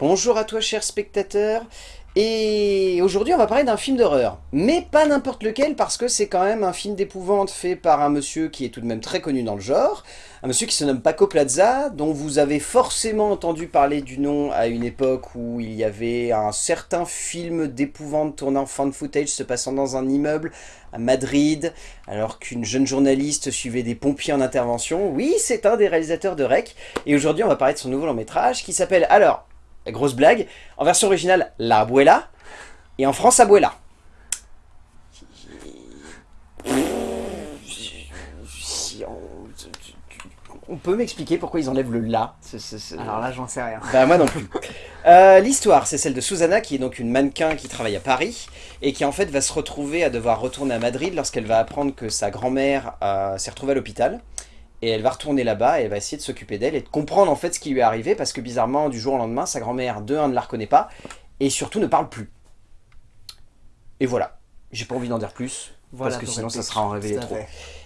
Bonjour à toi cher spectateur, et aujourd'hui on va parler d'un film d'horreur, mais pas n'importe lequel parce que c'est quand même un film d'épouvante fait par un monsieur qui est tout de même très connu dans le genre, un monsieur qui se nomme Paco Plaza, dont vous avez forcément entendu parler du nom à une époque où il y avait un certain film d'épouvante tournant fan footage se passant dans un immeuble à Madrid, alors qu'une jeune journaliste suivait des pompiers en intervention. Oui, c'est un des réalisateurs de Rec, et aujourd'hui on va parler de son nouveau long métrage qui s'appelle alors grosse blague. En version originale, La Abuela. Et en France, Abuela. On peut m'expliquer pourquoi ils enlèvent le la Alors là, j'en sais rien. Bah moi non plus. Euh, l'histoire, c'est celle de Susanna, qui est donc une mannequin qui travaille à Paris, et qui en fait va se retrouver à devoir retourner à Madrid lorsqu'elle va apprendre que sa grand-mère euh, s'est retrouvée à l'hôpital et elle va retourner là-bas et elle va essayer de s'occuper d'elle et de comprendre en fait ce qui lui est arrivé parce que bizarrement du jour au lendemain sa grand-mère de un ne la reconnaît pas et surtout ne parle plus. Et voilà, j'ai pas envie d'en dire plus parce que sinon ça sera en révélé trop.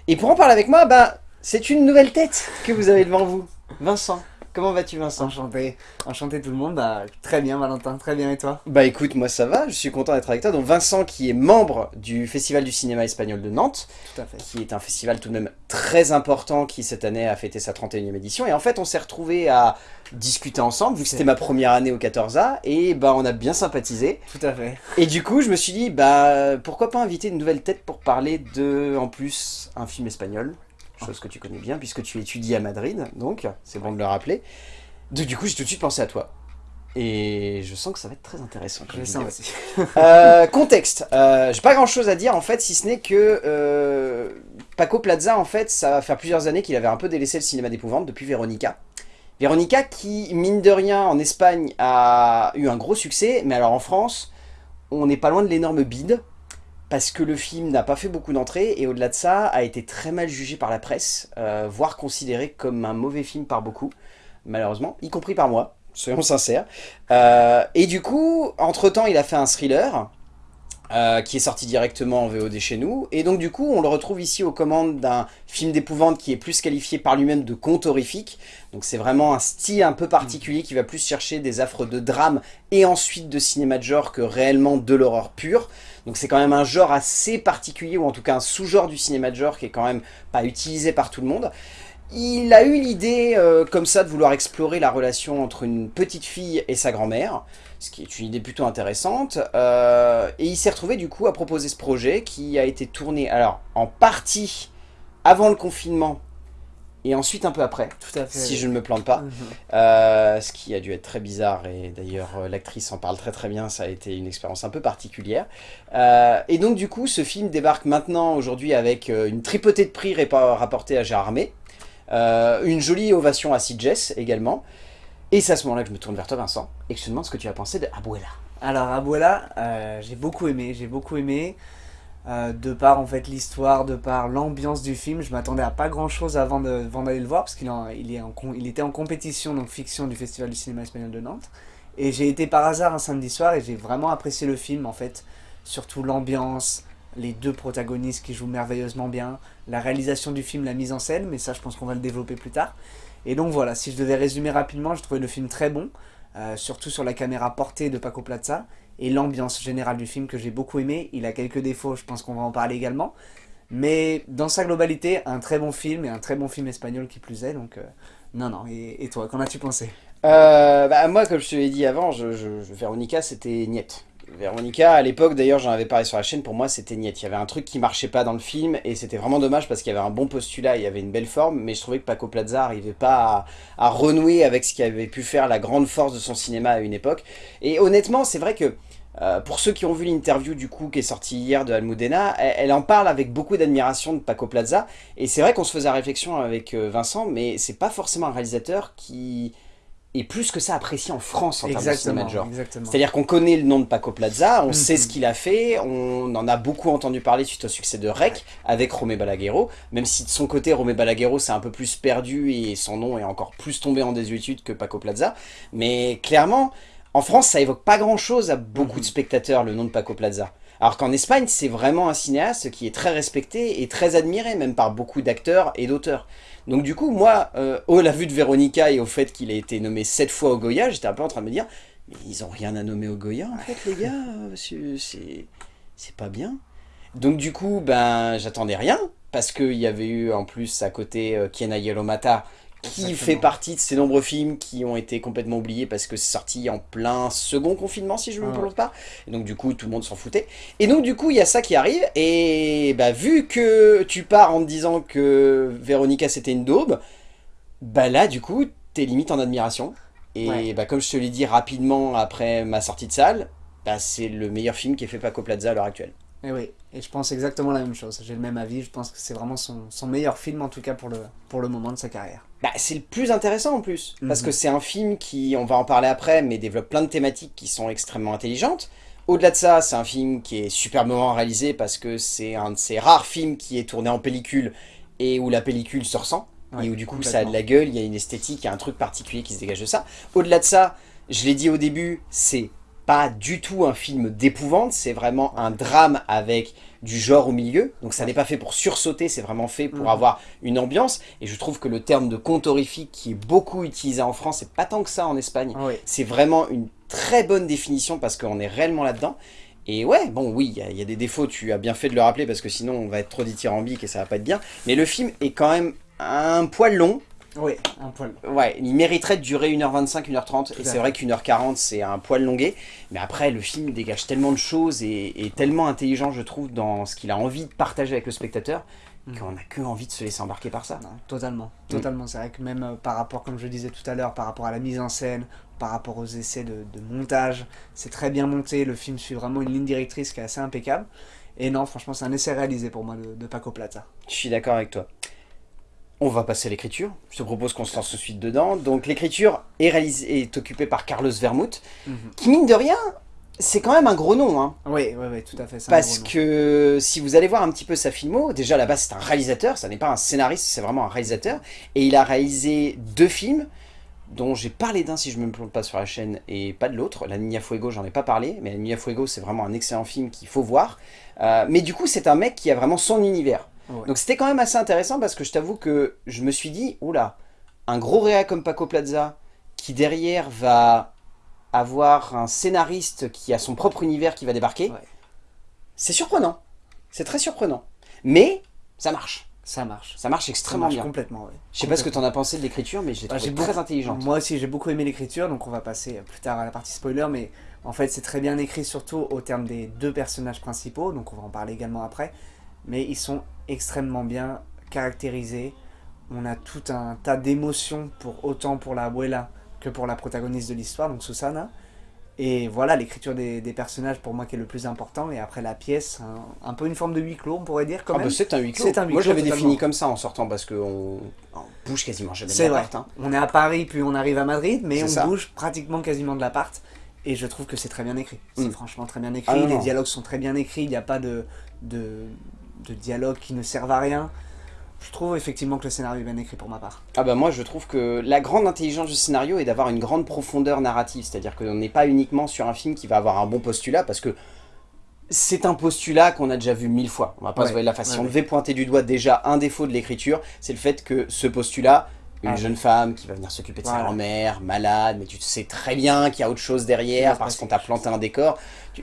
Et pour en parler avec moi, bah c'est une nouvelle tête que vous avez devant vous, Vincent. Comment vas-tu Vincent Enchanté, enchanté tout le monde, bah, très bien Valentin, très bien et toi? Bah écoute, moi ça va, je suis content d'être avec toi. Donc Vincent qui est membre du Festival du cinéma espagnol de Nantes, tout à fait. qui est un festival tout de même très important qui cette année a fêté sa 31e édition. Et en fait on s'est retrouvé à discuter ensemble, vu que c'était ma première année au 14A, et bah on a bien sympathisé. Tout à fait. Et du coup je me suis dit, bah pourquoi pas inviter une nouvelle tête pour parler de, en plus, un film espagnol? Chose que tu connais bien, puisque tu étudies à Madrid, donc c'est bon de le rappeler. Donc du coup, j'ai tout de suite pensé à toi. Et je sens que ça va être très intéressant. Je sens aussi. euh, contexte. Euh, j'ai pas grand chose à dire en fait, si ce n'est que euh, Paco Plaza, en fait, ça va faire plusieurs années qu'il avait un peu délaissé le cinéma d'épouvante depuis Véronica. Véronica qui, mine de rien, en Espagne a eu un gros succès, mais alors en France, on n'est pas loin de l'énorme bide parce que le film n'a pas fait beaucoup d'entrées et au-delà de ça a été très mal jugé par la presse, euh, voire considéré comme un mauvais film par beaucoup, malheureusement, y compris par moi, soyons sincères. Euh, et du coup, entre-temps, il a fait un thriller, euh, qui est sorti directement en VOD chez nous, et donc du coup on le retrouve ici aux commandes d'un film d'épouvante qui est plus qualifié par lui-même de conte horrifique, donc c'est vraiment un style un peu particulier qui va plus chercher des affres de drame et ensuite de cinéma de genre que réellement de l'horreur pure, donc c'est quand même un genre assez particulier, ou en tout cas un sous-genre du cinéma de genre qui est quand même pas utilisé par tout le monde. Il a eu l'idée euh, comme ça de vouloir explorer la relation entre une petite fille et sa grand-mère, ce qui est une idée plutôt intéressante, euh, et il s'est retrouvé du coup à proposer ce projet qui a été tourné alors en partie avant le confinement et ensuite un peu après, Tout à fait, si je ne me plante pas. Mhm. Euh, ce qui a dû être très bizarre, et d'ailleurs euh, l'actrice en parle très très bien, ça a été une expérience un peu particulière. Euh, et donc du coup, ce film débarque maintenant, aujourd'hui, avec une tripotée de prix rapportés à Gérard Armé, une jolie ovation à Sitges également, et c'est à ce moment-là que je me tourne vers toi Vincent, et que je te demande ce que tu as pensé de Abuela. Alors Abuela, j'ai beaucoup aimé, j'ai beaucoup aimé. Euh, de par en fait l'histoire, de par l'ambiance du film. Je m'attendais à pas grand chose avant d'aller le voir parce qu'il il était en compétition donc fiction du Festival du cinéma espagnol de Nantes. Et j'ai été par hasard un samedi soir et j'ai vraiment apprécié le film en fait. Surtout l'ambiance, les deux protagonistes qui jouent merveilleusement bien, la réalisation du film, la mise en scène, mais ça je pense qu'on va le développer plus tard. Et donc voilà, si je devais résumer rapidement, je trouvais le film très bon, euh, surtout sur la caméra portée de Paco Plaza et l'ambiance générale du film que j'ai beaucoup aimé. Il a quelques défauts, je pense qu'on va en parler également. Mais dans sa globalité, un très bon film et un très bon film espagnol qui plus est. Donc, euh, non, non. Et, toi, qu'en as-tu pensé? Euh, bah, Moi, comme je te l'ai dit avant, je, je, c'était niette. Véronica, à l'époque, d'ailleurs, j'en avais parlé sur la chaîne, pour moi, c'était niette. Il y avait un truc qui marchait pas dans le film, et c'était vraiment dommage parce qu'il y avait un bon postulat, il y avait une belle forme, mais je trouvais que Paco Plaza n'arrivait pas à, renouer avec ce qui avait pu faire la grande force de son cinéma à une époque. Et honnêtement, c'est vrai que euh, pour ceux qui ont vu l'interview du coup qui est sortie hier de Almudena, elle, en parle avec beaucoup d'admiration de Paco Plaza, et c'est vrai qu'on se faisait réflexion avec euh, Vincent, mais c'est pas forcément un réalisateur qui et plus que ça apprécié en France en termes de cinéma de genre. C'est-à-dire qu'on connaît le nom de Paco Plaza, on sait ce qu'il a fait, on en a beaucoup entendu parler suite au succès de Rec avec Romé Balaguerro, même si de son côté Romé Balaguerro c'est un peu plus perdu et son nom est encore plus tombé en désuétude que Paco Plaza, mais clairement en France ça évoque pas grand chose à beaucoup de mhm. spectateurs le nom de Paco Plaza. Alors qu'en Espagne, c'est vraiment un cinéaste qui est très respecté et très admiré, même par beaucoup d'acteurs et d'auteurs. Donc du coup, moi, euh, au la vue de Véronica et au fait qu'il a été nommé sept fois au Goya, j'étais un peu en train de me dire, mais ils ont rien à nommer au Goya en fait les gars, c'est pas bien. Donc du coup, ben j'attendais rien, parce qu'il y avait eu en plus à côté euh, Kiena Yelomata, qui fait partie de ces nombreux films qui ont été complètement oubliés parce que c'est sorti en plein second confinement, si je ne me trompe pas. Et donc du coup, tout le monde s'en foutait. Et donc du coup, il y a ça qui arrive, et bah, vu que tu pars en te disant que Véronica c'était une daube, bah là, du coup, t'es limite en admiration. Et bah, comme je te l'ai dit rapidement après ma sortie de salle, bah, c'est le meilleur film qui est fait Paco Plaza à l'heure actuelle. Et oui, et je pense exactement la même chose. J'ai le même avis, je pense que c'est vraiment son, meilleur film, en tout cas pour le, pour le moment de sa carrière. Bah, c'est le plus intéressant en plus, parce mhm. que c'est un film qui, on va en parler après, mais développe plein de thématiques qui sont extrêmement intelligentes. Au-delà de ça, c'est un film qui est superbement réalisé parce que c'est un de ces rares films qui est tourné en pellicule et où la pellicule se ressent. et où du coup ça a de la gueule, il y a une esthétique, il y a un truc particulier qui se dégage de ça. Au-delà de ça, je l'ai dit au début, c'est pas du tout un film d'épouvante, c'est vraiment un drame avec du genre au milieu. Donc ça n'est pas fait pour sursauter, c'est vraiment fait pour mhm. avoir une ambiance. Et je trouve que le terme de conte horrifique qui est beaucoup utilisé en France, c'est pas tant que ça en Espagne. C'est vraiment une très bonne définition parce qu'on est réellement là-dedans. Et ouais, bon oui, il y, a des défauts, tu as bien fait de le rappeler parce que sinon on va être trop dithyrambique et ça va pas être bien. Mais le film est quand même un poil long, oui, un poil. Ouais, il mériterait de durer 1h25, 1h30, et c'est vrai qu'une heure 40 c'est un poil longué, mais après le film dégage tellement de choses et est tellement intelligent je trouve dans ce qu'il a envie de partager avec le spectateur, mm. qu'on n'a que envie de se laisser embarquer par ça. totalement, mm. totalement. C'est vrai que même euh, par rapport, comme je disais tout à l'heure, par rapport à la mise en scène, par rapport aux essais de, montage, c'est très bien monté, le film suit vraiment une ligne directrice qui est assez impeccable. Et non, franchement, c'est un essai réalisé pour moi de, de Paco Plaza. Je suis d'accord avec toi. On va passer à l'écriture. Je te propose qu'on se lance tout de suite dedans. Donc l'écriture est, est occupée par Carlos Vermouth, mhm. qui mine de rien, c'est quand même un gros nom. Hein. Oui, oui, oui, tout à fait. Parce que si vous allez voir un petit peu sa filmo, déjà là-bas c'est un réalisateur, ça n'est pas un scénariste, c'est vraiment un réalisateur. Et il a réalisé deux films, dont j'ai parlé d'un si je ne me plante pas sur la chaîne, et pas de l'autre. La Niña Fuego, j'en ai pas parlé, mais La Niña Fuego c'est vraiment un excellent film qu'il faut voir. Euh, mais du coup c'est un mec qui a vraiment son univers. Donc c'était quand même assez intéressant parce que je t'avoue que je me suis dit, oula, un gros réa comme Paco Plaza, qui derrière va avoir un scénariste qui a son propre univers qui va débarquer, c'est surprenant. C'est très surprenant. Mais ça marche. Ça marche. Ça marche extrêmement bien. complètement, Je sais pas ce que tu en as pensé de l'écriture, mais j'ai trouvé très intelligente. Moi aussi, j'ai beaucoup aimé l'écriture, donc on va passer plus tard à la partie spoiler, mais en fait, c'est très bien écrit, surtout au terme des deux personnages principaux, donc on va en parler également après mais ils sont extrêmement bien caractérisés. On a tout un tas d'émotions, pour autant pour la abuela que pour la protagoniste de l'histoire, donc Susana. Et voilà, l'écriture des, personnages pour moi qui est le plus important. Et après la pièce, un, peu une forme de huis clos, on pourrait dire quand ah bah, c'est un huis clos. moi je l'avais défini comme ça en sortant parce qu'on on bouge quasiment jamais de l'appart. Hein. On est à Paris puis on arrive à Madrid, mais on bouge pratiquement quasiment de l'appart. Et je trouve que c'est très bien écrit. C'est mm. franchement très bien écrit. Ah les dialogues sont très bien écrits. Il n'y a pas de, de, de dialogues qui ne servent à rien. Je trouve effectivement que le scénario est bien écrit pour ma part. Ah bah moi je trouve que la grande intelligence du scénario est d'avoir une grande profondeur narrative, c'est-à-dire qu'on n'est pas uniquement sur un film qui va avoir un bon postulat, parce que c'est un postulat qu'on a déjà vu mille fois. On va pas se voir la face. Si on devait pointer du doigt déjà un défaut de l'écriture, c'est le fait que ce postulat, une ah jeune femme qui va venir s'occuper de sa grand-mère, malade, mais tu sais très bien qu'il y a autre chose derrière parce qu'on t'a planté un décor.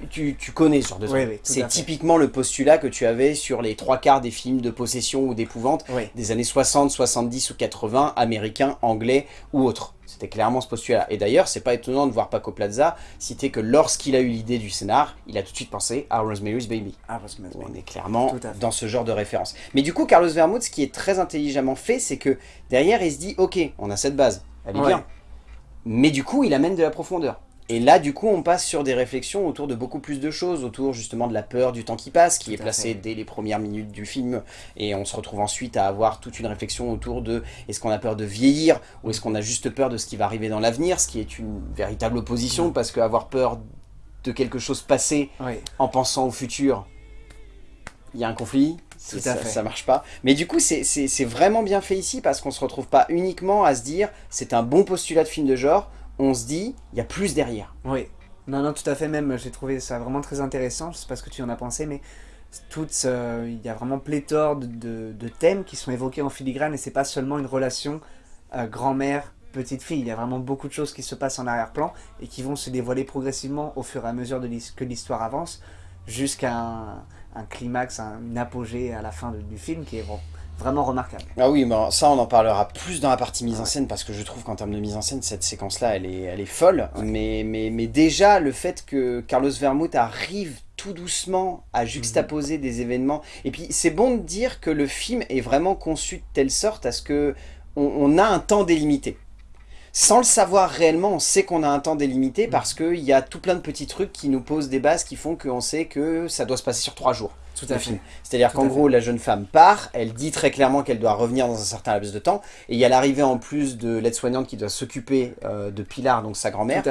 Tu, connais ce genre de truc. c'est typiquement le postulat que tu avais sur les trois quarts des films de possession ou d'épouvante des années 60, 70 ou 80, américains, anglais ou autres. C'était clairement ce postulat. Et d'ailleurs, c'est pas étonnant de voir Paco Plaza citer que lorsqu'il a eu l'idée du scénar, il a tout de suite pensé à Rosemary's Baby. Ah, Rosemary's On est clairement dans ce genre de référence. Mais du coup, Carlos Vermouth, ce qui est très intelligemment fait, c'est que derrière, il se dit, ok, on a cette base, elle est bien. Mais du coup, il amène de la profondeur. Et là, du coup, on passe sur des réflexions autour de beaucoup plus de choses, autour justement de la peur du temps qui passe, qui est placée dès les premières minutes du film. Et on se retrouve ensuite à avoir toute une réflexion autour de est-ce qu'on a peur de vieillir ou est-ce qu'on a juste peur de ce qui va arriver dans l'avenir, ce qui est une véritable opposition, mm. parce qu'avoir peur de quelque chose passé en pensant au futur, il y a un conflit, ça, ça, marche pas. Mais du coup, c'est vraiment bien fait ici parce qu'on se retrouve pas uniquement à se dire c'est un bon postulat de film de genre, on se dit, il y a plus derrière. Oui. Non, non, tout à fait, même, j'ai trouvé ça vraiment très intéressant, je sais pas ce que tu en as pensé, mais euh, il y a vraiment pléthore de, thèmes qui sont évoqués en filigrane, et c'est pas seulement une relation euh, grand-mère, petite fille, il y a vraiment beaucoup de choses qui se passent en arrière-plan, et qui vont se dévoiler progressivement au fur et à mesure que l'histoire avance, jusqu'à un, climax, un, apogée à la fin du film, qui est bon, vraiment remarquable. Ah oui, bon, ça on en parlera plus dans la partie mise en scène parce que je trouve qu'en termes de mise en scène, cette séquence-là, elle est, elle est folle. Ouais. Mais, mais, mais déjà, le fait que Carlos Vermouth arrive tout doucement à juxtaposer mmh. des événements. Et puis c'est bon de dire que le film est vraiment conçu de telle sorte à ce que on, on a un temps délimité. Sans le savoir réellement, on sait qu'on a un temps délimité parce qu'il y a tout plein de petits trucs qui nous posent des bases qui font qu'on sait que ça doit se passer sur trois jours. Tout à fait. C'est-à-dire qu'en gros, la jeune femme part, elle dit très clairement qu'elle doit revenir dans un certain laps de temps, et il y a l'arrivée en plus de l'aide-soignante qui doit s'occuper euh, de Pilar, donc sa grand-mère,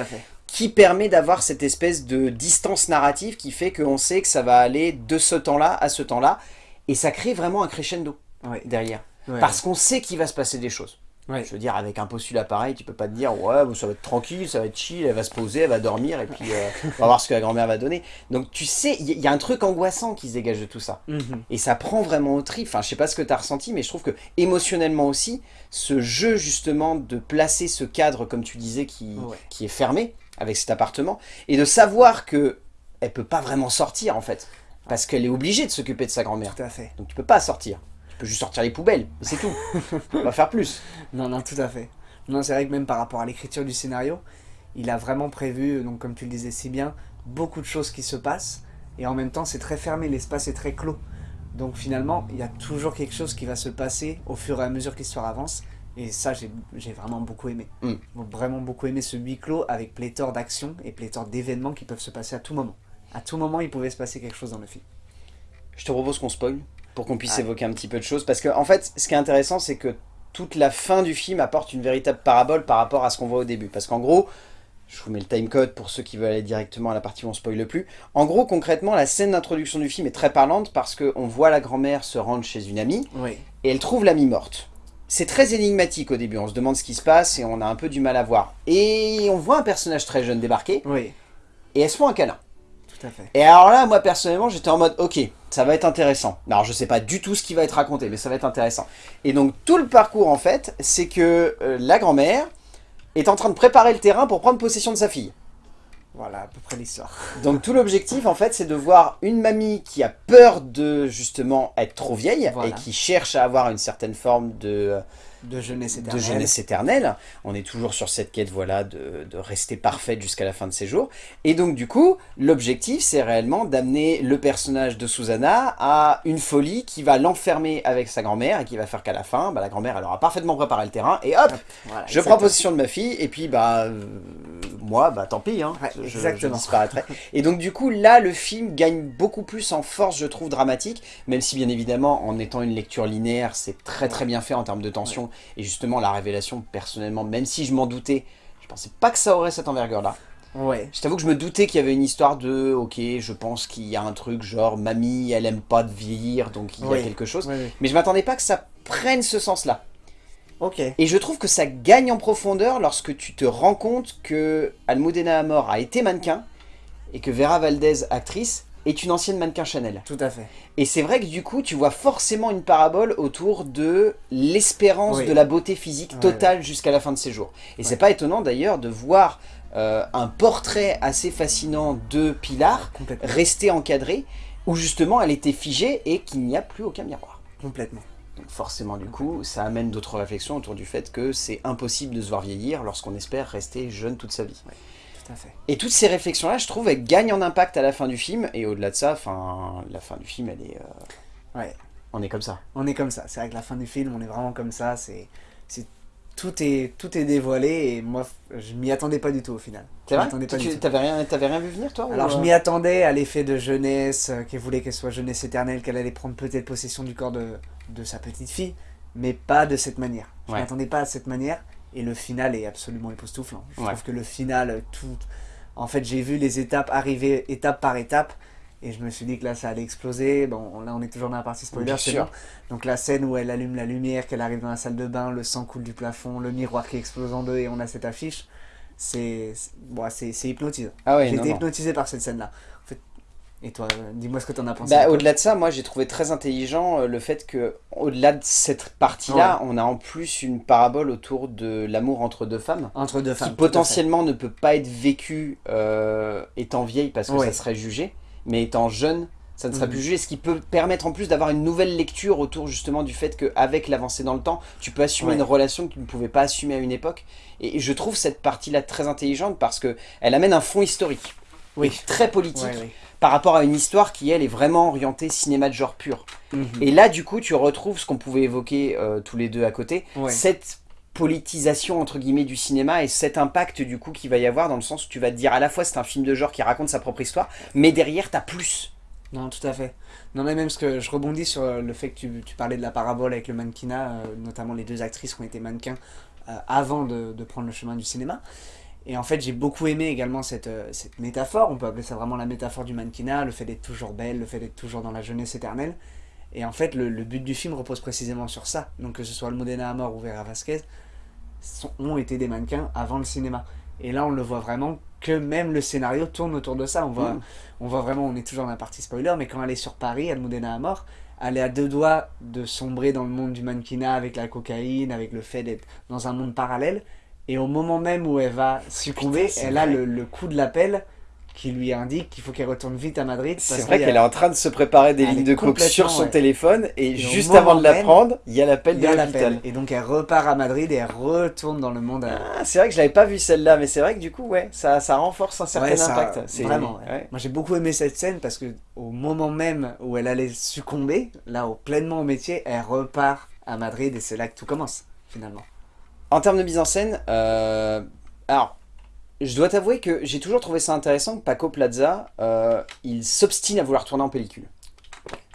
qui permet d'avoir cette espèce de distance narrative qui fait qu'on sait que ça va aller de ce temps-là à ce temps-là, et ça crée vraiment un crescendo ouais. derrière. Ouais. Parce qu'on sait qu'il va se passer des choses. Ouais. Je veux dire, avec un postulat pareil, tu peux pas te dire, ouais, bon, ça va être tranquille, ça va être chill, elle va se poser, elle va dormir, et puis euh, on va voir ce que la grand-mère va donner. Donc tu sais, il y, y, a un truc angoissant qui se dégage de tout ça. Mm -hmm. Et ça prend vraiment au tri. Enfin, je sais pas ce que tu as ressenti, mais je trouve que émotionnellement aussi, ce jeu justement de placer ce cadre, comme tu disais, qui, ouais. qui est fermé avec cet appartement, et de savoir que elle peut pas vraiment sortir en fait, parce qu'elle est obligée de s'occuper de sa grand-mère. Tout à fait. Donc tu peux pas sortir. Peux juste sortir les poubelles, c'est tout. on va faire plus. Non, non, tout à fait. Non, c'est vrai que même par rapport à l'écriture du scénario, il a vraiment prévu, donc comme tu le disais si bien, beaucoup de choses qui se passent, et en même temps c'est très fermé, l'espace est très clos. Donc finalement, il y a toujours quelque chose qui va se passer au fur et à mesure que l'histoire avance, et ça j'ai vraiment beaucoup aimé. Mm. Vraiment beaucoup aimé ce huis clos avec pléthore d'actions et pléthore d'événements qui peuvent se passer à tout moment. À tout moment, il pouvait se passer quelque chose dans le film. Je te propose qu'on spoil, pour qu'on puisse évoquer un petit peu de choses, parce que en fait, ce qui est intéressant, c'est que toute la fin du film apporte une véritable parabole par rapport à ce qu'on voit au début. Parce qu'en gros, je vous mets le timecode pour ceux qui veulent aller directement à la partie où on spoile plus. En gros, concrètement, la scène d'introduction du film est très parlante parce qu'on voit la grand-mère se rendre chez une amie oui. et elle trouve l'amie morte. C'est très énigmatique au début, on se demande ce qui se passe et on a un peu du mal à voir. Et on voit un personnage très jeune débarquer oui. et elles se font un câlin. Tout à fait. Et alors là, moi personnellement, j'étais en mode, ok, ça va être intéressant. Alors je sais pas du tout ce qui va être raconté, mais ça va être intéressant. Et donc tout le parcours en fait, c'est que euh, la grand-mère est en train de préparer le terrain pour prendre possession de sa fille. Voilà à peu près l'histoire. Donc tout l'objectif en fait c'est de voir une mamie qui a peur de justement être trop vieille voilà. et qui cherche à avoir une certaine forme de... De jeunesse éternelle. De jeunesse éternelle. On est toujours sur cette quête voilà, de, de rester parfaite jusqu'à la fin de ses jours. Et donc du coup, l'objectif c'est réellement d'amener le personnage de Susanna à une folie qui va l'enfermer avec sa grand-mère et qui va faire qu'à la fin, bah, la grand-mère elle aura parfaitement préparé le terrain et hop, voilà, je prends possession de ma fille et puis bah euh, moi bah tant pis, hein, ouais, je, je, disparaîtrai. et donc du coup là le film gagne beaucoup plus en force je trouve dramatique, même si bien évidemment en étant une lecture linéaire c'est très très bien fait en termes de tension. Ouais. Et justement, la révélation, personnellement, même si je m'en doutais, je pensais pas que ça aurait cette envergure-là. Ouais. Je t'avoue que je me doutais qu'il y avait une histoire de, ok, je pense qu'il y a un truc genre, mamie, elle aime pas de vieillir, donc il y a quelque chose. Mais je m'attendais pas que ça prenne ce sens-là. Ok. Et je trouve que ça gagne en profondeur lorsque tu te rends compte que Almudena Amor a été mannequin et que Vera Valdez, actrice, est une ancienne mannequin Chanel. Tout à fait. Et c'est vrai que du coup, tu vois forcément une parabole autour de l'espérance oui. de la beauté physique totale ouais, jusqu'à la fin de ses jours. Et c'est pas étonnant d'ailleurs de voir euh, un portrait assez fascinant de Pilar rester encadré, où justement elle était figée et qu'il n'y a plus aucun miroir. Complètement. Donc forcément du coup, ça amène d'autres réflexions autour du fait que c'est impossible de se voir vieillir lorsqu'on espère rester jeune toute sa vie. Fait. Et toutes ces réflexions-là, je trouve, elles gagnent en impact à la fin du film. Et au-delà de ça, fin, la fin du film, elle est... Euh... Ouais. On est comme ça. On est comme ça. C'est vrai que la fin du film, on est vraiment comme ça. C'est... Tout est, tout est dévoilé et moi, je m'y attendais pas du tout au final. C'est vrai Tu t'avais rien, avais rien vu venir, toi Alors, ou... je m'y attendais à l'effet de jeunesse, euh, qu'elle voulait qu'elle soit jeunesse éternelle, qu'elle allait prendre peut-être possession du corps de, de sa petite fille, mais pas de cette manière. Je ouais. m'attendais pas à cette manière. Et le final est absolument époustouflant. Je ouais. trouve que le final, tout... En fait, j'ai vu les étapes arriver étape par étape. Et je me suis dit que là, ça allait exploser. Bon, là, on est toujours dans la partie spoiler, c'est bon. Donc la scène où elle allume la lumière, qu'elle arrive dans la salle de bain, le sang coule du plafond, le miroir qui explose en deux et on a cette affiche. c'est bon, hypnotisant. Ah ouais, J'ai été hypnotisé par cette scène-là. En et toi, dis-moi ce que t'en as pensé. Bah, au-delà de ça, moi j'ai trouvé très intelligent euh, le fait que, au-delà de cette partie-là, on a en plus une parabole autour de l'amour entre deux femmes, Entre deux qui femmes. fait. potentiellement ne peut pas être vécu euh, étant vieille parce que Ouais. ça serait jugé, mais étant jeune, ça ne serait Mhm. plus jugé, ce qui peut permettre en plus d'avoir une nouvelle lecture autour justement du fait qu'avec l'avancée dans le temps, tu peux assumer Ouais. une relation que tu ne pouvais pas assumer à une époque. Et je trouve cette partie-là très intelligente parce que elle amène un fond historique, Oui. très politique, Ouais, ouais. Par rapport à une histoire qui, elle, est vraiment orientée cinéma de genre pur. Mhm. Et là, du coup, tu retrouves ce qu'on pouvait évoquer euh, tous les deux à côté, Ouais. cette politisation entre guillemets du cinéma et cet impact du coup qu'il va y avoir dans le sens où tu vas te dire à la fois c'est un film de genre qui raconte sa propre histoire, mais derrière t'as plus. Non, tout à fait. Non, mais même ce que je rebondis sur euh, le fait que tu, tu parlais de la parabole avec le mannequinat, euh, notamment les deux actrices qui ont été mannequins euh, avant de, de prendre le chemin du cinéma. Et en fait, j'ai beaucoup aimé également cette, euh, cette métaphore, on peut appeler ça vraiment la métaphore du mannequinat, le fait d'être toujours belle, le fait d'être toujours dans la jeunesse éternelle. Et en fait, le, le but du film repose précisément sur ça. Donc que ce soit Almudena Amor ou Vera Vasquez, sont- ont été des mannequins avant le cinéma. Et là, on le voit vraiment que même le scénario tourne autour de ça. On voit, Mm. on voit vraiment, on est toujours dans la partie spoiler, mais quand elle est sur Paris, Almudena Amor, elle est à deux doigts de sombrer dans le monde du mannequinat avec la cocaïne, avec le fait d'être dans un monde parallèle. Et au moment même où elle va succomber, Putain, elle a le, le coup de l'appel qui lui indique qu'il faut qu'elle retourne vite à Madrid. C'est vrai a- qu'elle est en train de se préparer des Elle lignes de coke sur son ouais. téléphone et, juste avant de la même, prendre, il y a l'appel de l'hôpital. Et donc elle repart à Madrid et elle retourne dans le monde. à- Ah, c'est vrai que je l'avais pas vu celle-là, mais c'est vrai que du coup, ouais, ça, ça renforce un certain Ouais, ça- impact. Vraiment, ouais. Moi j'ai beaucoup aimé cette scène parce que au moment même où elle allait succomber, là au pleinement au métier, elle repart à Madrid et c'est là que tout commence finalement. En termes de mise en scène, euh, alors, je dois t'avouer que j'ai toujours trouvé ça intéressant que Paco Plaza, euh, il s'obstine à vouloir tourner en pellicule.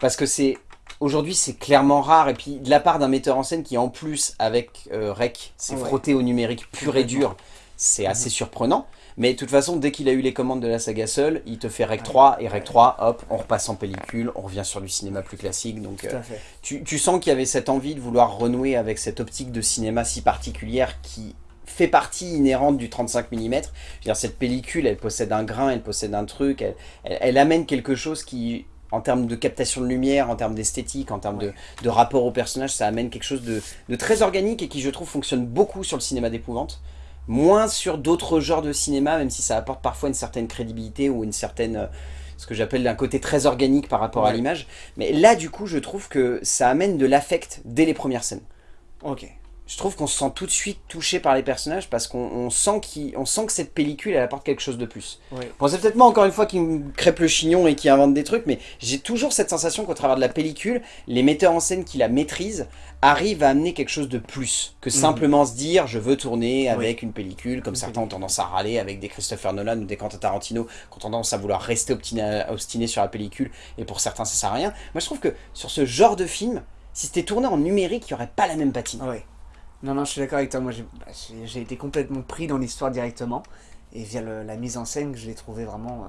Parce que c'est, aujourd'hui, c'est clairement rare, et puis de la part d'un metteur en scène qui, en plus, avec euh, Rec, s'est Ouais. frotté au numérique pur et dur, c'est assez surprenant. Mais de toute façon, dès qu'il a eu les commandes de la saga seule, il te fait Rec Ouais. 3, et Rec 3, hop, on repasse en pellicule, on revient sur du cinéma plus classique, donc... Tout euh, à fait. tu, tu sens qu'il y avait cette envie de vouloir renouer avec cette optique de cinéma si particulière qui fait partie inhérente du 35 mm. Je veux dire, cette pellicule, elle possède un grain, elle possède un truc, elle, elle- elle amène quelque chose qui, en termes de captation de lumière, en termes d'esthétique, en termes de, de rapport au personnage, ça amène quelque chose de, de très organique et qui, je trouve, fonctionne beaucoup sur le cinéma d'épouvante. Moins sur d'autres genres de cinéma, même si ça apporte parfois une certaine crédibilité ou une certaine... euh, ce que j'appelle un côté très organique par rapport à l'image. Mais là, du coup, je trouve que ça amène de l'affect dès les premières scènes. Ok. Je trouve qu'on se sent tout de suite touché par les personnages parce qu'on on sent, on sent que cette pellicule, elle apporte quelque chose de plus. Bon, c'est peut-être moi, encore une fois, qui me crêpe le chignon et qui invente des trucs, mais j'ai toujours cette sensation qu'au travers de la pellicule, les metteurs en scène qui la maîtrisent arrivent à amener quelque chose de plus que Mhm. simplement se dire je veux tourner avec une pellicule, comme certains ont tendance à râler avec des Christopher Nolan ou des Quentin Tarantino qui ont tendance à vouloir rester obstiné, obstiné sur la pellicule et pour certains ça sert à rien. Moi je trouve que sur ce genre de film, si c'était tourné en numérique, il n'y aurait pas la même patine. Non, non, je suis d'accord avec toi. Moi, j'ai bah, été complètement pris dans l'histoire directement. Et via la mise en scène, je l'ai trouvé vraiment, euh,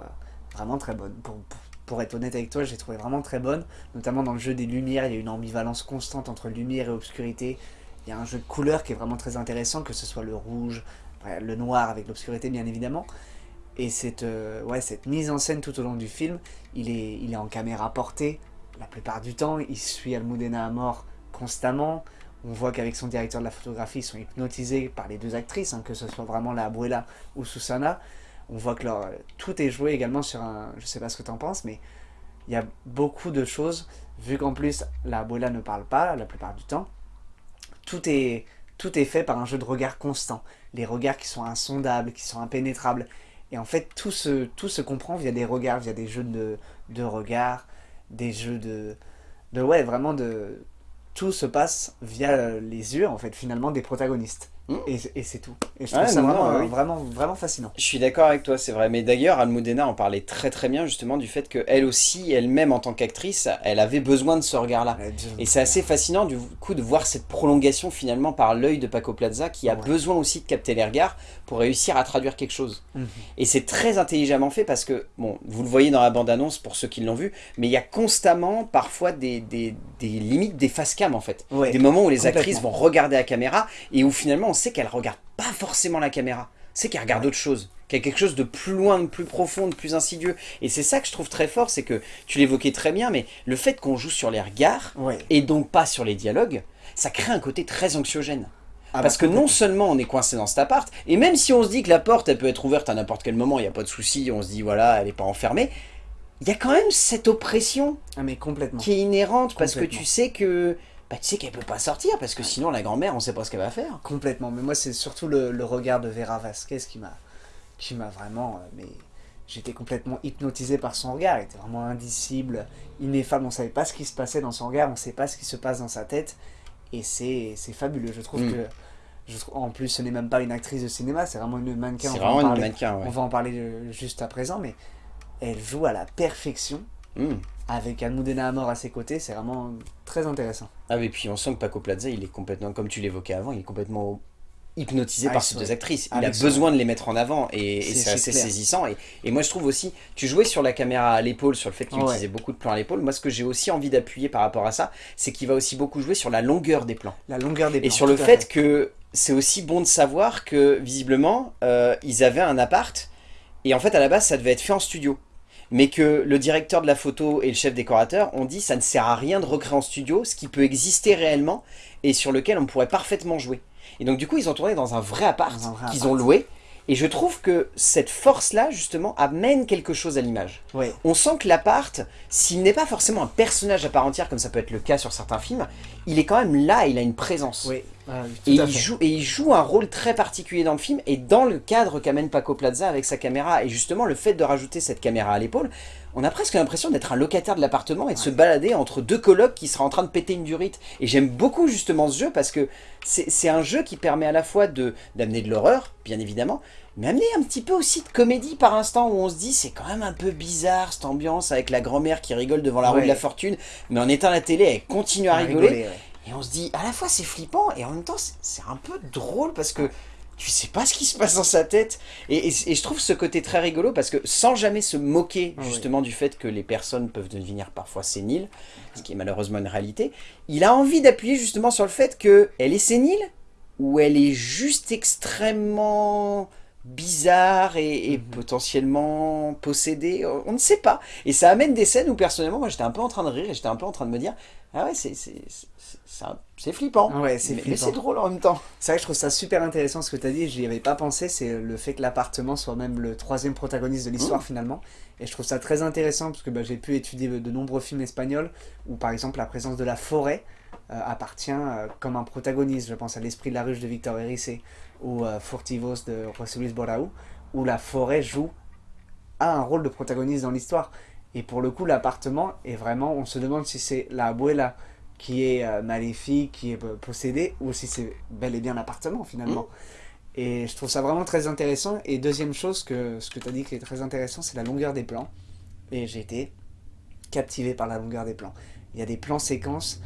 vraiment très bonne. Pour, pour, être honnête avec toi, je l'ai trouvé vraiment très bonne. Notamment dans le jeu des lumières, il y a une ambivalence constante entre lumière et obscurité. Il y a un jeu de couleurs qui est vraiment très intéressant, que ce soit le rouge, le noir avec l'obscurité, bien évidemment. Et cette, euh, ouais, cette mise en scène tout au long du film, il est, il est en caméra portée la plupart du temps. Il suit Almudena à mort constamment. On voit qu'avec son directeur de la photographie, ils sont hypnotisés par les deux actrices, hein, que ce soit vraiment la Abuela ou Susana. On voit que leur, tout est joué également sur un... Je sais pas ce que tu en penses, mais il y a beaucoup de choses, vu qu'en plus la Abuela ne parle pas la plupart du temps. Tout est, tout est fait par un jeu de regard constant. Les regards qui sont insondables, qui sont impénétrables. Et en fait, tout se, tout se comprend via des regards, via des jeux de, de regards, des jeux de, de... Ouais, vraiment de... Tout se passe via euh, les yeux, en fait, finalement, des protagonistes. Et, c'est tout. Et je Ouais, trouve ça non, vraiment, non, oui. vraiment, vraiment fascinant. Je suis d'accord avec toi, c'est vrai. Mais d'ailleurs, Almudena en parlait très très bien justement du fait qu'elle aussi, elle-même en tant qu'actrice, elle avait besoin de ce regard-là. Et c'est assez fascinant du coup de voir cette prolongation finalement par l'œil de Paco Plaza qui a Ouais. besoin aussi de capter les regards pour réussir à traduire quelque chose. Mhm. Et c'est très intelligemment fait parce que, bon, vous le voyez dans la bande-annonce pour ceux qui l'ont vu, mais il y a constamment parfois des, des, des limites des face cam en fait. Ouais, Des moments où les actrices vont regarder la caméra et où finalement on sait qu'elles regardent pas forcément la caméra. c'est qu'elle regarde autre chose, qu'il y a quelque chose de plus loin, de plus profond, de plus insidieux. Et c'est ça que je trouve très fort, c'est que, tu l'évoquais très bien, mais le fait qu'on joue sur les regards, Ouais. et donc pas sur les dialogues, ça crée un côté très anxiogène. Ah Parce bah, que non seulement on est coincé dans cet appart, et même si on se dit que la porte elle peut être ouverte à n'importe quel moment, il n'y a pas de souci, on se dit voilà, elle n'est pas enfermée, il y a quand même cette oppression Ah mais complètement. qui est inhérente parce que tu sais que bah, tu sais qu'elle peut pas sortir parce que sinon la grand-mère on sait pas ce qu'elle va faire. Complètement. Mais moi, c'est surtout le, le regard de Vera Vasquez qui m'a qui m'a vraiment... euh, mais J'étais complètement hypnotisé par son regard. Il était vraiment indicible, ineffable. On savait pas ce qui se passait dans son regard. On sait pas ce qui se passe dans sa tête. Et c'est c'est fabuleux. Je trouve Mm. que... Je trouve, en plus, ce n'est même pas une actrice de cinéma. C'est vraiment une mannequin. C'est vraiment une mannequin, ouais. On va en parler euh, juste à présent. Mais elle joue à la perfection. Hmm. Avec Almudena Amor à ses côtés. C'est vraiment très intéressant. Ah et puis on sent que Paco Plaza il est complètement, comme tu l'évoquais avant, il est complètement hypnotisé Ah, par ces deux actrices. ah, Il a ils sont- besoin de les mettre en avant et, et C'est- assez clair. saisissant. Et, et moi je trouve aussi, tu jouais sur la caméra à l'épaule, sur le fait qu'il Ouais. utilisait beaucoup de plans à l'épaule. Moi ce que j'ai aussi envie d'appuyer par rapport à ça, c'est qu'il va aussi beaucoup jouer sur la longueur des plans. La longueur des Et plans, sur le fait que c'est aussi bon de savoir que visiblement euh, ils avaient un appart et en fait à la base ça devait être fait en studio. Mais que le directeur de la photo et le chef décorateur ont dit ça ne sert à rien de recréer en studio ce qui peut exister réellement et sur lequel on pourrait parfaitement jouer. Et donc du coup ils ont tourné dans un vrai appart qu'ils ont loué et je trouve que cette force-là justement amène quelque chose à l'image. Ouais. On sent que l'appart, s'il n'est pas forcément un personnage à part entière comme ça peut être le cas sur certains films, il est quand même là, il a une présence. Et il, joue, et il joue un rôle très particulier dans le film et dans le cadre qu'amène Paco Plaza avec sa caméra et justement le fait de rajouter cette caméra à l'épaule, on a presque l'impression d'être un locataire de l'appartement et de se balader entre deux colocs qui seraient en train de péter une durite. Et j'aime beaucoup justement ce jeu parce que c'est un jeu qui permet à la fois de d'amener de l'horreur, bien évidemment, mais amener un petit peu aussi de comédie par instant où on se dit c'est quand même un peu bizarre cette ambiance avec la grand-mère qui rigole devant la roue Ouais. de la fortune, mais en éteint la télé elle continue à À rigoler. rigoler, ouais. Et on se dit, à la fois c'est flippant et en même temps c'est un peu drôle parce que tu sais pas ce qui se passe dans sa tête. Et, et- et je trouve ce côté très rigolo parce que sans jamais se moquer Ah oui. justement du fait que les personnes peuvent devenir parfois séniles, ce qui est malheureusement une réalité, il a envie d'appuyer justement sur le fait que elle est sénile ou elle est juste extrêmement bizarre et, et Mhm. potentiellement possédée, on ne sait pas. Et ça amène des scènes où personnellement moi j'étais un peu en train de rire et j'étais un peu en train de me dire ah ouais c'est un- c'est flippant. Ouais, c'est mais, c'est drôle en même temps. C'est vrai que je trouve ça super intéressant ce que tu as dit, j'y avais pas pensé, c'est le fait que l'appartement soit même le troisième protagoniste de l'histoire finalement. Et je trouve ça très intéressant parce que bah, j'ai pu étudier de nombreux films espagnols où par exemple la présence de la forêt euh, appartient euh, comme un protagoniste. Je pense à L'Esprit de la ruche de Victor Erice ou euh, Furtivos de José Luis Borau, où la forêt joue a un rôle de protagoniste dans l'histoire. Et pour le coup, l'appartement est vraiment, on se demande si c'est la abuela qui est euh, maléfique, qui est euh, possédée, ou si c'est bel et bien l'appartement finalement. Et je trouve ça vraiment très intéressant. Et deuxième chose, que, ce que tu as dit qui est très intéressant, c'est la longueur des plans. Et j'ai été captivé par la longueur des plans. Il y a des plans séquences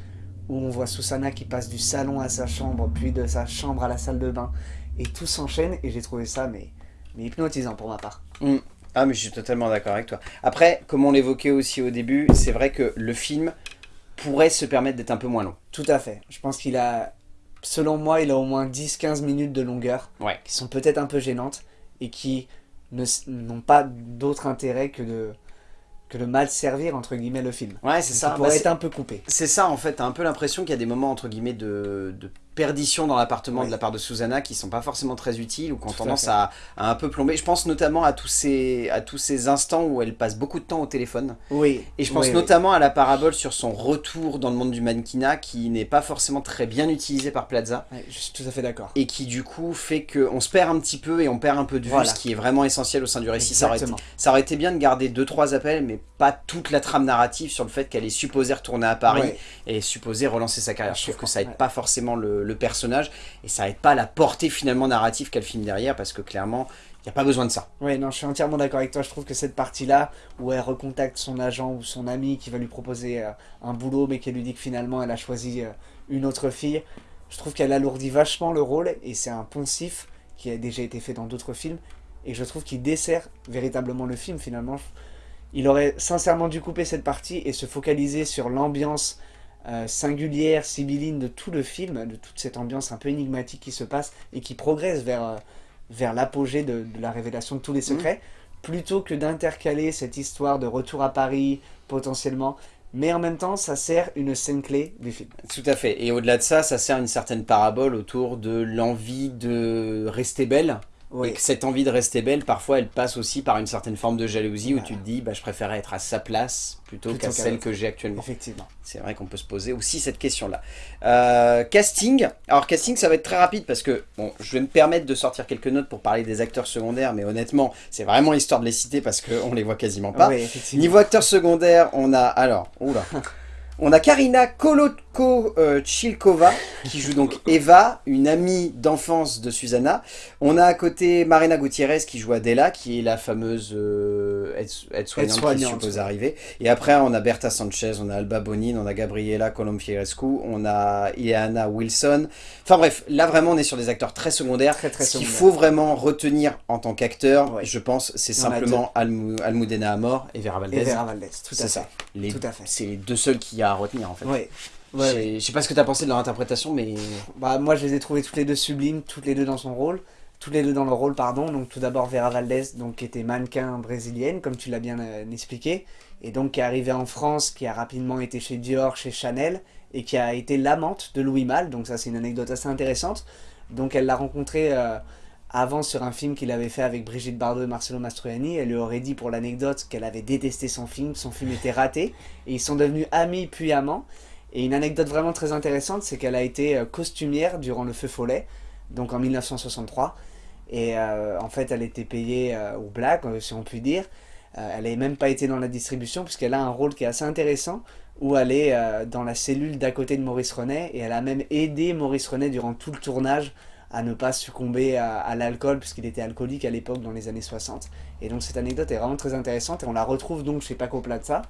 où on voit Susanna qui passe du salon à sa chambre, puis de sa chambre à la salle de bain, et tout s'enchaîne, et j'ai trouvé ça mais, mais hypnotisant pour ma part. Ah mais je suis totalement d'accord avec toi. Après, comme on l'évoquait aussi au début, c'est vrai que le film pourrait se permettre d'être un peu moins long. Tout à fait. Je pense qu'il a, selon moi, il a au moins 10-15 minutes de longueur, Ouais. qui sont peut-être un peu gênantes, et qui n'ont pas d'autre intérêt que de, que de mal servir, entre guillemets, le film. Ouais, c'est Qui ça. pourrait Bah, être c'est- un peu coupé. C'est ça en fait, t'as un peu l'impression qu'il y a des moments entre guillemets de, de perdition dans l'appartement Oui. de la part de Susanna qui sont pas forcément très utiles ou qui ont Tout tendance à, à un peu plomber. Je pense notamment à tous, ces, à tous ces instants où elle passe beaucoup de temps au téléphone. Oui. Et je pense oui, oui. notamment à la parabole sur son retour dans le monde du mannequinat qui n'est pas forcément très bien utilisé par Plaza je suis tout à fait d'accord. et qui du coup fait qu'on se perd un petit peu et on perd un peu de vue, Voilà. ce qui est vraiment essentiel au sein du récit. Ça aurait, été, Exactement. ça aurait été bien de garder 2-3 appels mais pas toute la trame narrative sur le fait qu'elle est supposée retourner à Paris et supposée relancer sa carrière. Je trouve que ça aide ouais. pas forcément le, le personnage et ça aide pas la portée finalement narrative qu'a le film derrière parce que clairement il n'y a pas besoin de ça. Ouais, non, je suis entièrement d'accord avec toi. Je trouve que cette partie-là, où elle recontacte son agent ou son ami qui va lui proposer euh, un boulot, mais qui lui dit que finalement elle a choisi euh, une autre fille, je trouve qu'elle alourdit vachement le rôle et c'est un poncif qui a déjà été fait dans d'autres films et je trouve qu'il dessert véritablement le film finalement. Il aurait sincèrement dû couper cette partie et se focaliser sur l'ambiance euh, singulière, sibylline de tout le film, de toute cette ambiance un peu énigmatique qui se passe et qui progresse vers, euh, vers l'apogée de, de la révélation de tous les secrets, plutôt que d'intercaler cette histoire de retour à Paris, potentiellement, mais en même temps, ça sert une scène clé du film. Tout à fait. Et au-delà de ça, ça sert une certaine parabole autour de l'envie de rester belle. Oui. Et que cette envie de rester belle, parfois, elle passe aussi par une certaine forme de jalousie où tu te dis, bah, je préférais être à sa place plutôt, Plutôt qu'à celle que j'ai actuellement. Effectivement. C'est vrai qu'on peut se poser aussi cette question-là. Euh, casting. Alors, casting, ça va être très rapide parce que, bon, je vais me permettre de sortir quelques notes pour parler des acteurs secondaires, mais honnêtement, c'est vraiment histoire de les citer parce qu'on les voit quasiment pas. Oui. Niveau acteur secondaire, on a alors, oula, on a Karina Kolotko-Chilkova qui joue donc Eva, une amie d'enfance de Susanna. On a à côté Marina Gutiérrez qui joue Adela, qui est la fameuse euh, aide- aide-soignante qui Aide-soignante, suppose arriver. Et après, on a Berta Sanchez, on a Alba Bonin, on a Gabriela Colomfierescu, on a Ileana Wilson. Enfin bref, là vraiment, on est sur des acteurs très secondaires. Très, très Ce qu'il faut vraiment retenir en tant qu'acteur, Ouais. je pense, c'est simplement Almu- Almudena Amor et Vera Valdez. Et Vera Valdez, tout C'est à ça. fait. Les- Tout à fait. C'est les deux seuls qu'il y a à retenir en fait. Ouais, ouais. Je sais pas ce que tu as pensé de leur interprétation, mais Bah, moi, je les ai trouvées toutes les deux sublimes, toutes les deux dans son rôle. Toutes les deux dans leur rôle, pardon. Donc, tout d'abord, Vera Valdez, donc, qui était mannequin brésilienne, comme tu l'as bien euh, expliqué. Et donc, qui est arrivée en France, qui a rapidement été chez Dior, chez Chanel, et qui a été l'amante de Louis Malle. Donc, ça, c'est une anecdote assez intéressante. Donc, elle l'a rencontré euh, avant sur un film qu'il avait fait avec Brigitte Bardot et Marcelo Mastroianni. Elle lui aurait dit, pour l'anecdote, qu'elle avait détesté son film. Son film était raté. Et ils sont devenus amis puis amants. Et une anecdote vraiment très intéressante, c'est qu'elle a été euh, costumière durant le Feu Follet, donc en 1963. Et euh, en fait, elle était payée euh, au black, euh, si on peut dire. Elle n'avait même pas été dans la distribution, puisqu'elle a un rôle qui est assez intéressant, où elle est dans la cellule d'à côté de Maurice Renet, et elle a même aidé Maurice Renet durant tout le tournage à ne pas succomber à, à l'alcool, puisqu'il était alcoolique à l'époque, dans les années 60. Et donc cette anecdote est vraiment très intéressante, et on la retrouve donc chez Paco Plaza,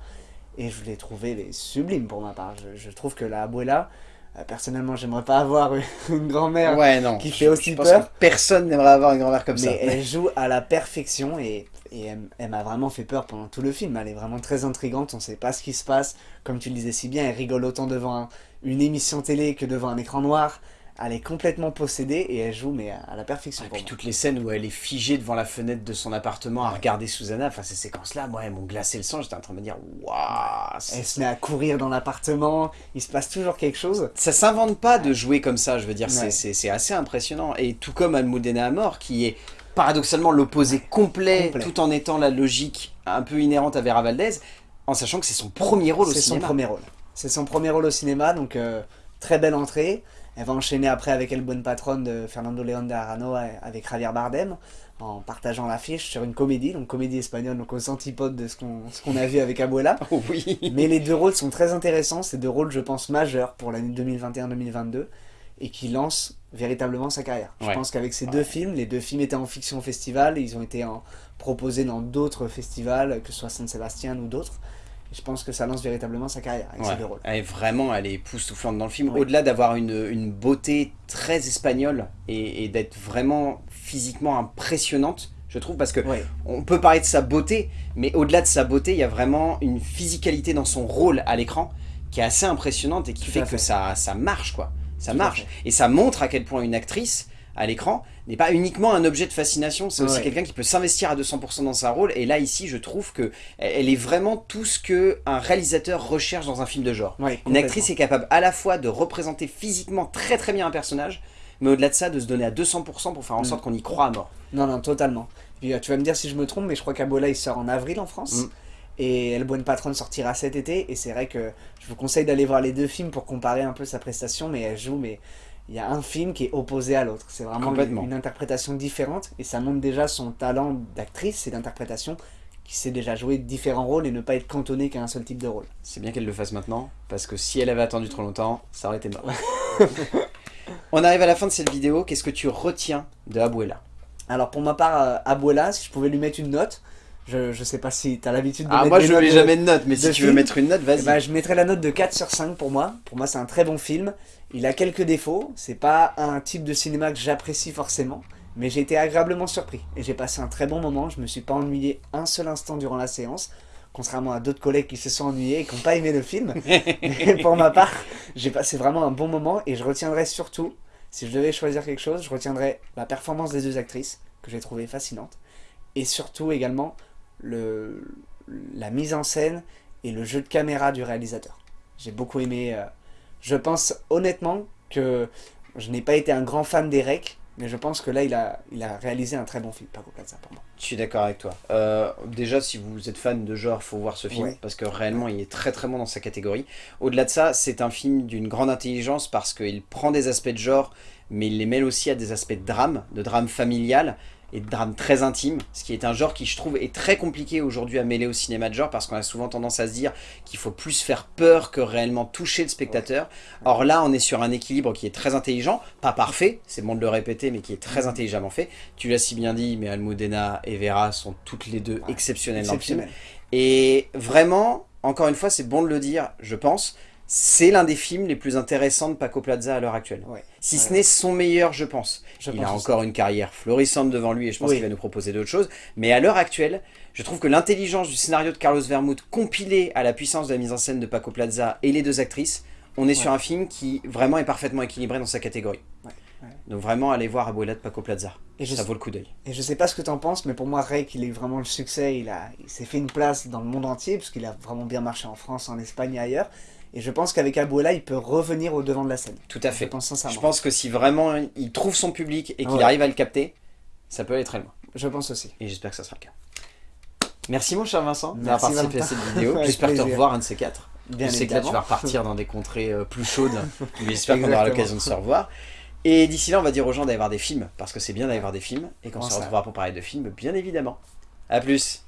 et je l'ai trouvé les sublime pour ma part. Je, je trouve que la abuela, euh, personnellement, j'aimerais pas avoir une, grand-mère, ouais, qui je- fait aussi je pense peur. que personne n'aimerait avoir une grand-mère comme ça. mais elle joue à la perfection et, et elle, elle m'a vraiment fait peur pendant tout le film. Elle est vraiment très intrigante, on sait pas ce qui se passe. Comme tu le disais si bien, elle rigole autant devant un- une émission télé que devant un écran noir. Elle est complètement possédée et elle joue mais à, la perfection. Et pour puis moi. toutes les scènes où elle est figée devant la fenêtre de son appartement à regarder Susanna, enfin ces séquences-là, moi, elles m'ont glacé le sang. J'étais en train de me dire, waouh, Elle se met à courir dans l'appartement, il se passe toujours quelque chose. ça s'invente pas de jouer comme ça, je veux dire, c'est- Ouais. c'est c'est assez impressionnant. Et tout comme Almudena Amor, qui est paradoxalement l'opposé complet, Complet. tout en étant la logique un peu inhérente à Vera Valdez, en sachant que c'est son premier rôle au C'est son cinéma. premier rôle. C'est son premier rôle au cinéma, donc euh, très belle entrée. Elle va enchaîner après avec El Buen Patron de Fernando León de Arano avec Javier Bardem, en partageant l'affiche sur une comédie, donc comédie espagnole, donc aux antipodes de ce qu'on qu'on a vu avec Abuela. Oh oui. Mais les deux rôles sont très intéressants, c'est deux rôles, je pense, majeurs pour l'année 2021-2022 et qui lancent véritablement sa carrière. Je pense qu'avec ces deux films, les deux films étaient en fiction au festival, ils ont été en- proposés dans d'autres festivals, que ce soit San Sebastian ou d'autres. Je pense que ça lance véritablement sa carrière avec Ouais. ces deux rôles. Elle est vraiment, elle est époustouflante dans le film. Oui. Au-delà d'avoir une, une beauté très espagnole et, et d'être vraiment physiquement impressionnante, je trouve, parce que Ouais. on peut parler de sa beauté, mais au-delà de sa beauté, il y a vraiment une physicalité dans son rôle à l'écran qui est assez impressionnante et qui fait que ça, ça marche, quoi. Ça Tout marche. Et ça montre à quel point une actrice à l'écran n'est pas uniquement un objet de fascination, c'est aussi Ouais. quelqu'un qui peut s'investir à 200% dans sa rôle. Et là, ici, je trouve que elle est vraiment tout ce que un réalisateur recherche dans un film de genre. Ouais, Une actrice est capable à la fois de représenter physiquement très très bien un personnage, mais au-delà de ça, de se donner à 200% pour faire en Mm. sorte qu'on y croit à mort. Non, non, totalement. Puis euh, tu vas me dire si je me trompe, mais je crois qu'Abola il sort en avril en France. Mm. Et El Buen Patron sortira cet été. Et c'est vrai que je vous conseille d'aller voir les deux films pour comparer un peu sa prestation. Mais elle joue, mais il y a un film qui est opposé à l'autre. C'est vraiment une, interprétation différente. Et ça montre déjà son talent d'actrice et d'interprétation qui sait déjà jouer différents rôles et ne pas être cantonné qu'à un seul type de rôle. C'est bien qu'elle le fasse maintenant, parce que si elle avait attendu trop longtemps, ça aurait été mort. On arrive à la fin de cette vidéo, qu'est-ce que tu retiens de Abuela? Alors pour ma part, euh, Abuela, si je pouvais lui mettre une note, je, je sais pas si tu as l'habitude de Ah mettre moi des je notes mets jamais de note, mais si tu veux mettre une note, Eh vas-y. ben, je mettrais la note de 4 sur 5 pour moi. Pour moi, c'est un très bon film. Il a quelques défauts. C'est pas un type de cinéma que j'apprécie forcément. Mais j'ai été agréablement surpris. Et j'ai passé un très bon moment. Je me suis pas ennuyé un seul instant durant la séance. Contrairement à d'autres collègues qui se sont ennuyés et qui n'ont pas aimé le film. Mais pour ma part, j'ai passé vraiment un bon moment. Et je retiendrai surtout, si je devais choisir quelque chose, je retiendrais la performance des deux actrices. que j'ai trouvé fascinante. Et surtout également le, la mise en scène et le jeu de caméra du réalisateur. J'ai beaucoup aimé. euh, je pense honnêtement que je n'ai pas été un grand fan d'Erek, mais je pense que là, il a, il a réalisé un très bon film, Paco Plaza, pour moi. Je suis d'accord avec toi. Euh, déjà, si vous êtes fan de genre, faut voir ce film Ouais. parce que réellement, il est très très bon dans sa catégorie. Au-delà de ça, c'est un film d'une grande intelligence parce qu'il prend des aspects de genre, mais il les mêle aussi à des aspects de drame, de drame familial et de drame très intime, ce qui est un genre qui, je trouve, est très compliqué aujourd'hui à mêler au cinéma de genre parce qu'on a souvent tendance à se dire qu'il faut plus faire peur que réellement toucher le spectateur. Or là, on est sur un équilibre qui est très intelligent, pas parfait, c'est bon de le répéter, mais qui est très intelligemment fait. Tu l'as si bien dit, mais Almudena et Vera sont toutes les deux exceptionnelles dans le film. Et vraiment, encore une fois, c'est bon de le dire, je pense, c'est l'un des films les plus intéressants de Paco Plaza à l'heure actuelle. Ouais. Si Ouais. ce n'est son meilleur, je pense. Je il pense a encore une carrière florissante devant lui et je pense Oui. qu'il va nous proposer d'autres choses. Mais à l'heure actuelle, je trouve que l'intelligence du scénario de Carlos Vermouth compilée à la puissance de la mise en scène de Paco Plaza et les deux actrices, on est sur un film qui vraiment est parfaitement équilibré dans sa catégorie. Donc vraiment, allez voir Abuela de Paco Plaza. Et Ça vaut le coup d'œil. Et je sais pas ce que t'en penses, mais pour moi, Rake, il est vraiment le succès. Il, a, il s'est fait une place dans le monde entier, parce qu'il a vraiment bien marché en France, en Espagne et ailleurs. Et je pense qu'avec Abuela, il peut revenir au devant de la scène. Tout à Je fait. pense sincèrement. Je pense que si vraiment il trouve son public et qu'il Ouais. arrive à le capter, ça peut aller très loin. Je pense aussi. Et j'espère que ça sera le cas. Merci mon cher Vincent d'avoir participé à cette vidéo. J'espère te revoir un de ces quatre. Bien je sais que là tu vas repartir dans des contrées euh, plus chaudes, mais j'espère qu'on aura l'occasion de se revoir. Et d'ici là, on va dire aux gens d'aller voir des films, parce que c'est bien d'aller voir des films, et qu'on se retrouvera pour parler de films, bien évidemment. A plus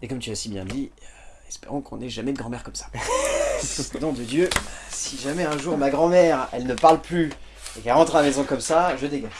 Et comme tu l'as si bien dit, euh, espérons qu'on n'ait jamais de grand-mère comme ça. Nom de Dieu, si jamais un jour ma grand-mère, elle ne parle plus, et qu'elle rentre à la maison comme ça, je dégage.